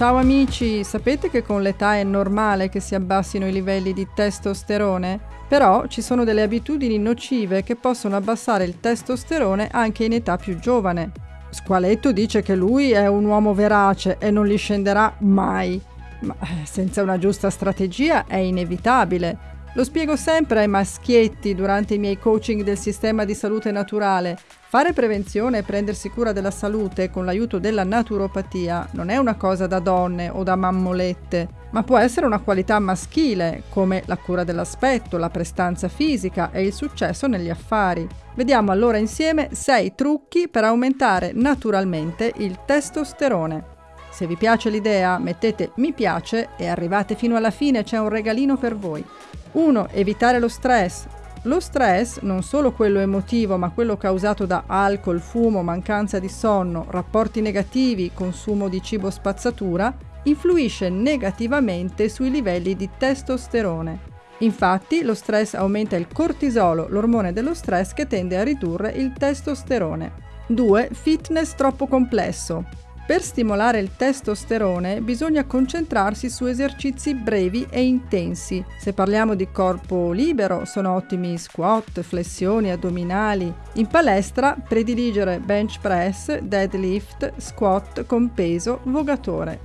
Ciao amici, sapete che con l'età è normale che si abbassino i livelli di testosterone? Però ci sono delle abitudini nocive che possono abbassare il testosterone anche in età più giovane. Squaletto dice che lui è un uomo verace e non li scenderà mai, ma eh, senza una giusta strategia è inevitabile. Lo spiego sempre ai maschietti durante i miei coaching del sistema di salute naturale. Fare prevenzione e prendersi cura della salute con l'aiuto della naturopatia non è una cosa da donne o da mammolette, ma può essere una qualità maschile, come la cura dell'aspetto, la prestanza fisica e il successo negli affari. Vediamo allora insieme 6 trucchi per aumentare naturalmente il testosterone. Se vi piace l'idea mettete mi piace e arrivate fino alla fine, c'è un regalino per voi. 1. Evitare lo stress. Lo stress, non solo quello emotivo, ma quello causato da alcol, fumo, mancanza di sonno, rapporti negativi, consumo di cibo spazzatura, influisce negativamente sui livelli di testosterone. Infatti, lo stress aumenta il cortisolo, l'ormone dello stress che tende a ridurre il testosterone. 2. Fitness troppo complesso. Per stimolare il testosterone bisogna concentrarsi su esercizi brevi e intensi. Se parliamo di corpo libero sono ottimi squat, flessioni, addominali. In palestra prediligere bench press, deadlift, squat con peso, vogatore.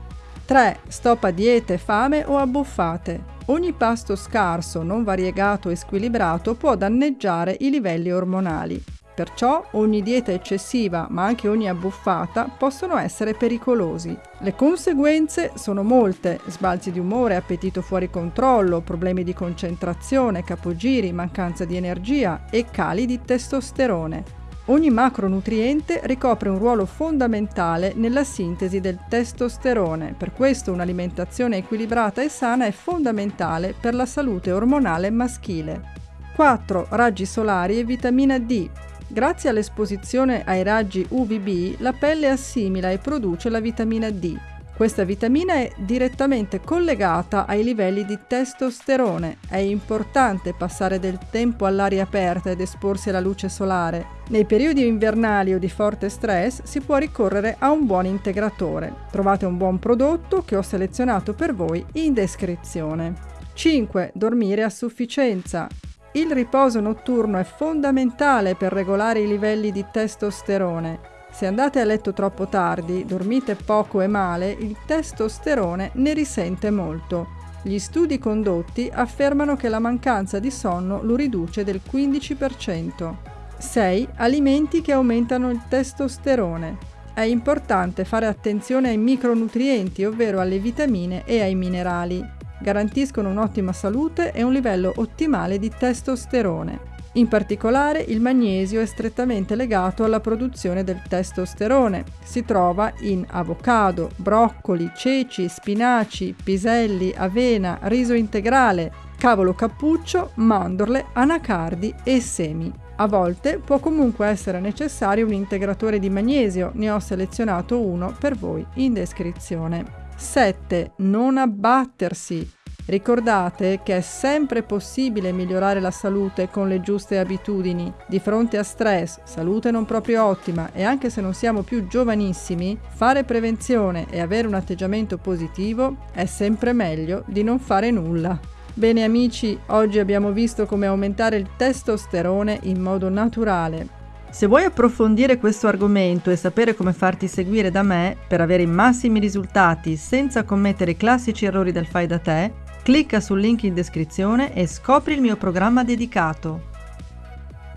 3. Stop a diete, fame o abbuffate. Ogni pasto scarso, non variegato e squilibrato può danneggiare i livelli ormonali. Perciò ogni dieta eccessiva, ma anche ogni abbuffata, possono essere pericolosi. Le conseguenze sono molte, sbalzi di umore, appetito fuori controllo, problemi di concentrazione, capogiri, mancanza di energia e cali di testosterone. Ogni macronutriente ricopre un ruolo fondamentale nella sintesi del testosterone, per questo un'alimentazione equilibrata e sana è fondamentale per la salute ormonale maschile. 4. Raggi solari e vitamina D. Grazie all'esposizione ai raggi UVB, la pelle assimila e produce la vitamina D. Questa vitamina è direttamente collegata ai livelli di testosterone. È importante passare del tempo all'aria aperta ed esporsi alla luce solare. Nei periodi invernali o di forte stress si può ricorrere a un buon integratore. Trovate un buon prodotto che ho selezionato per voi in descrizione. 5. Dormire a sufficienza. Il riposo notturno è fondamentale per regolare i livelli di testosterone. Se andate a letto troppo tardi, dormite poco e male, il testosterone ne risente molto. Gli studi condotti affermano che la mancanza di sonno lo riduce del 15%. 6. Alimenti che aumentano il testosterone. È importante fare attenzione ai micronutrienti, ovvero alle vitamine e ai minerali garantiscono un'ottima salute e un livello ottimale di testosterone. In particolare il magnesio è strettamente legato alla produzione del testosterone. Si trova in avocado, broccoli, ceci, spinaci, piselli, avena, riso integrale, cavolo cappuccio, mandorle, anacardi e semi. A volte può comunque essere necessario un integratore di magnesio, ne ho selezionato uno per voi in descrizione. 7. Non abbattersi. Ricordate che è sempre possibile migliorare la salute con le giuste abitudini. Di fronte a stress, salute non proprio ottima e anche se non siamo più giovanissimi, fare prevenzione e avere un atteggiamento positivo è sempre meglio di non fare nulla. Bene amici, oggi abbiamo visto come aumentare il testosterone in modo naturale. Se vuoi approfondire questo argomento e sapere come farti seguire da me per avere i massimi risultati senza commettere i classici errori del fai da te, clicca sul link in descrizione e scopri il mio programma dedicato.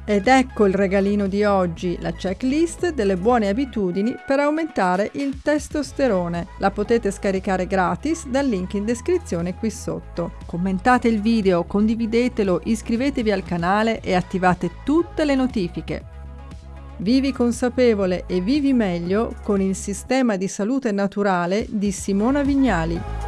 Ed ecco il regalino di oggi, la checklist delle buone abitudini per aumentare il testosterone. La potete scaricare gratis dal link in descrizione qui sotto. Commentate il video, condividetelo, iscrivetevi al canale e attivate tutte le notifiche. Vivi consapevole e vivi meglio con il sistema di salute naturale di Simona Vignali.